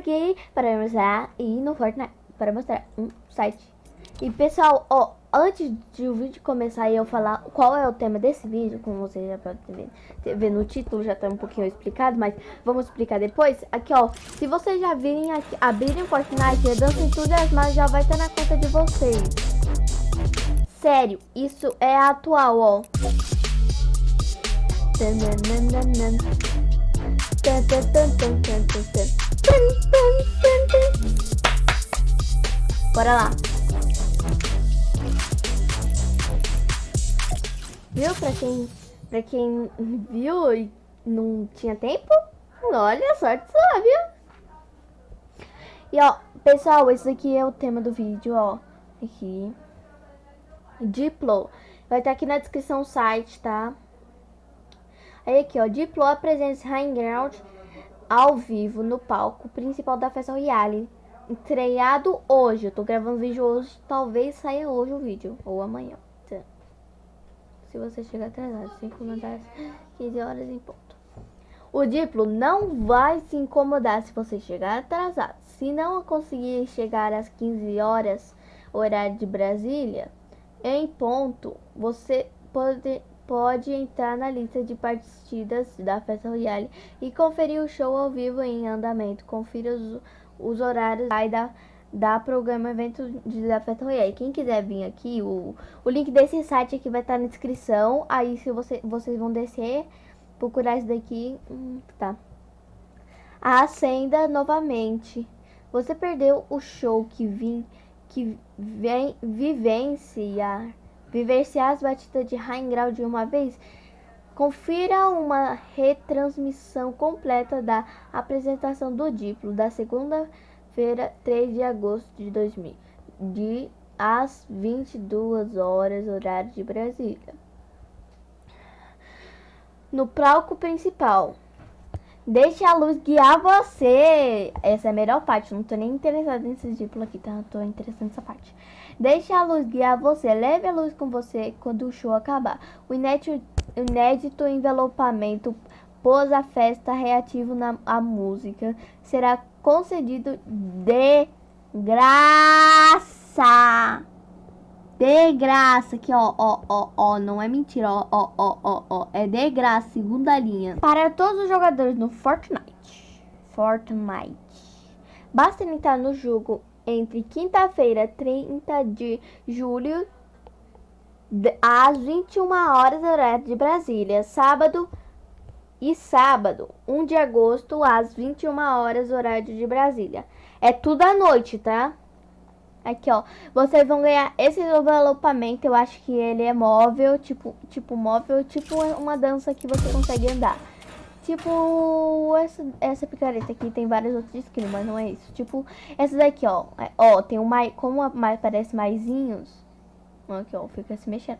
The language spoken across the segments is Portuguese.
aqui para mostrar e no Fortnite para mostrar um site. E pessoal, ó, antes de o vídeo começar e eu falar qual é o tema desse vídeo, como vocês já podem ver, ver no título, já tá um pouquinho explicado, mas vamos explicar depois. Aqui, ó, se vocês já virem aqui, abrirem Fortnite, a dança entusiasmada já vai estar na conta de vocês. Sério, isso é atual, ó. Bora lá. Viu? Pra quem, pra quem viu e não tinha tempo, olha, sorte só, viu? E ó, pessoal, esse aqui é o tema do vídeo, ó. Aqui. Diplo. Vai estar aqui na descrição o site, tá? Aí aqui, ó. Diplo apresenta High Ground ao vivo no palco principal da festa Royale. Estreado hoje. Eu tô gravando vídeo hoje. Talvez saia hoje o vídeo. Ou amanhã. Se você chegar atrasado, 5 minutos, 15 horas em ponto. O Diplo não vai se incomodar se você chegar atrasado. Se não conseguir chegar às 15 horas, horário de Brasília, em ponto, você pode, pode entrar na lista de partidas da Festa Royale e conferir o show ao vivo em andamento. Confira os, os horários da, da programa evento de, da Festa Royale. Quem quiser vir aqui, o, o link desse site aqui vai estar na descrição. Aí se você, vocês vão descer, procurar isso daqui, hum, tá. Acenda novamente. Você perdeu o show que vim que vem vivenciar, vivenciar as batidas de Grau de uma vez, confira uma retransmissão completa da apresentação do Diplo da segunda-feira, 3 de agosto de 2000, de às 22 horas, horário de Brasília. No palco principal, Deixe a luz guiar você. Essa é a melhor parte. Não tô nem interessada nesse diplo aqui, tá? Tô interessada nessa parte. Deixe a luz guiar você. Leve a luz com você quando o show acabar. O inédito, inédito envelopamento pós a festa reativo na a música será concedido de graça. De graça, aqui ó, ó, ó, ó, não é mentira, ó, ó, ó, ó, ó, é de graça, segunda linha. Para todos os jogadores no Fortnite, Fortnite, basta entrar no jogo entre quinta-feira, 30 de julho, às 21 horas, horário de Brasília, sábado e sábado, 1 de agosto, às 21 horas, horário de Brasília. É tudo à noite, tá? Aqui, ó. Vocês vão ganhar esse envelopamento. Eu acho que ele é móvel, tipo, tipo móvel, tipo uma dança que você consegue andar. Tipo, essa, essa picareta aqui tem vários outros skins, mas não é isso. Tipo, essa daqui, ó. É, ó, tem um mais, como mais, parece maisinhos. Aqui, ó, fica se mexendo.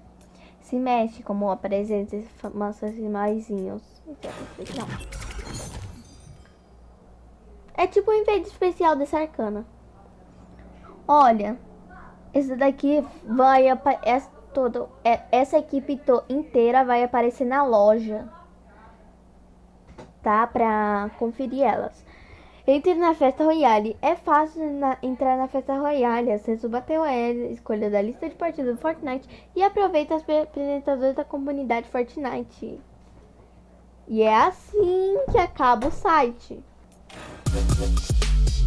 Se mexe, como apresenta esses maisinhos. Então, é tipo um enfeite especial dessa arcana. Olha, esse daqui vai essa, é, essa equipe inteira vai aparecer na loja, tá? Pra conferir elas. Entre na festa Royale. É fácil na, entrar na festa Royale. Acesse o Battle Royale, escolha da lista de partidas do Fortnite e aproveita as apresentadores da comunidade Fortnite. E é assim que acaba o site.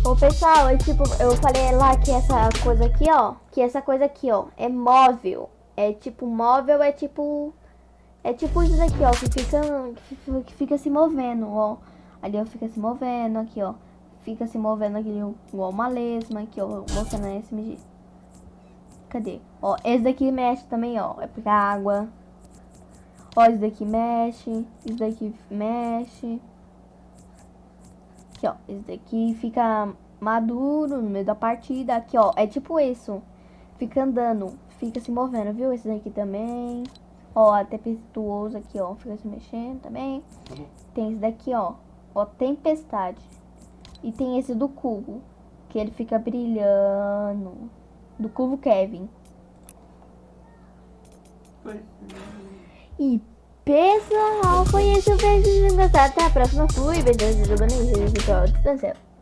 Ô pessoal, é tipo, eu falei lá que essa coisa aqui, ó, que essa coisa aqui, ó, é móvel. É tipo, móvel é tipo, é tipo isso daqui, ó, que fica, que fica se movendo, ó. Ali, ó, fica se movendo, aqui, ó. Fica se movendo aqui, igual uma lesma, aqui, ó, mostrando esse SMG. Cadê? Ó, esse daqui mexe também, ó, é a água. Ó, esse daqui mexe, esse daqui mexe. Aqui, ó. Esse daqui fica maduro no meio da partida. Aqui, ó. É tipo isso. Fica andando. Fica se movendo, viu? Esse daqui também. Ó, a tempestuoso aqui, ó. Fica se mexendo também. Tem esse daqui, ó. Ó, tempestade. E tem esse do cubo. Que ele fica brilhando. Do cubo Kevin. E Pessoal, foi isso, beijos, gostado. Até a próxima, fui, beijos, jogando em vídeo, tchau.